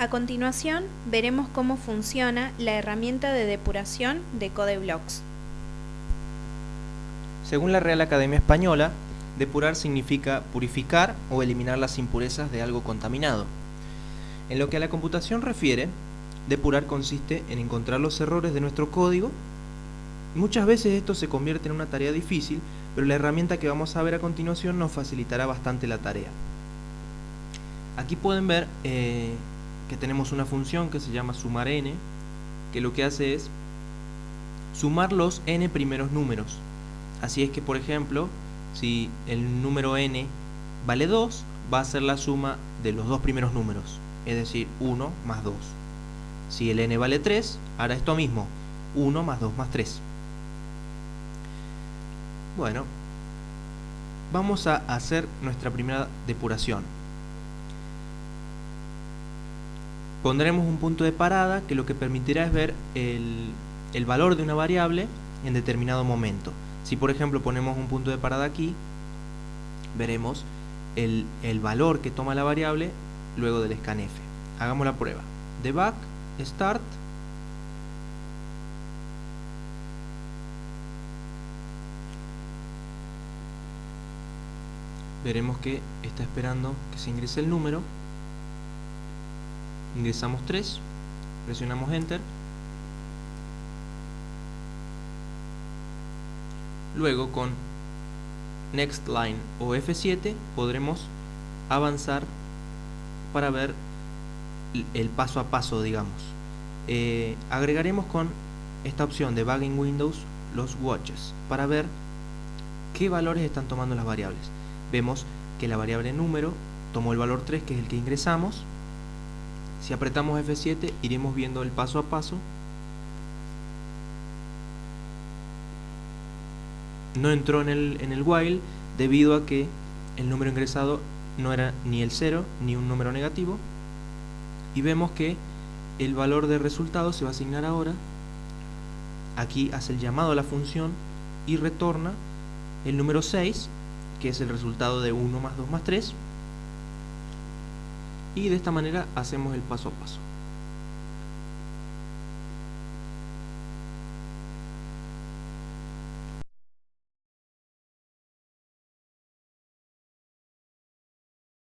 A continuación, veremos cómo funciona la herramienta de depuración de CodeBlocks. Según la Real Academia Española, depurar significa purificar o eliminar las impurezas de algo contaminado. En lo que a la computación refiere, depurar consiste en encontrar los errores de nuestro código. Muchas veces esto se convierte en una tarea difícil, pero la herramienta que vamos a ver a continuación nos facilitará bastante la tarea. Aquí pueden ver eh, que tenemos una función que se llama sumar n, que lo que hace es sumar los n primeros números. Así es que, por ejemplo, si el número n vale 2, va a ser la suma de los dos primeros números, es decir, 1 más 2. Si el n vale 3, hará esto mismo, 1 más 2 más 3. Bueno, vamos a hacer nuestra primera depuración. Pondremos un punto de parada que lo que permitirá es ver el, el valor de una variable en determinado momento. Si por ejemplo ponemos un punto de parada aquí, veremos el, el valor que toma la variable luego del scanf. Hagamos la prueba. Debug, start, veremos que está esperando que se ingrese el número ingresamos 3 presionamos enter. Luego con next line o F7 podremos avanzar para ver el paso a paso digamos. Eh, agregaremos con esta opción de Bugging Windows los watches para ver qué valores están tomando las variables. Vemos que la variable número tomó el valor 3 que es el que ingresamos si apretamos F7 iremos viendo el paso a paso. No entró en el, while debido a que el número ingresado no era ni el 0 ni un número negativo. Y vemos que el valor de resultado se va a asignar ahora. Aquí hace el llamado a la función y retorna el número 6 que es el resultado de 1 más 2 más 3 y de esta manera hacemos el paso a paso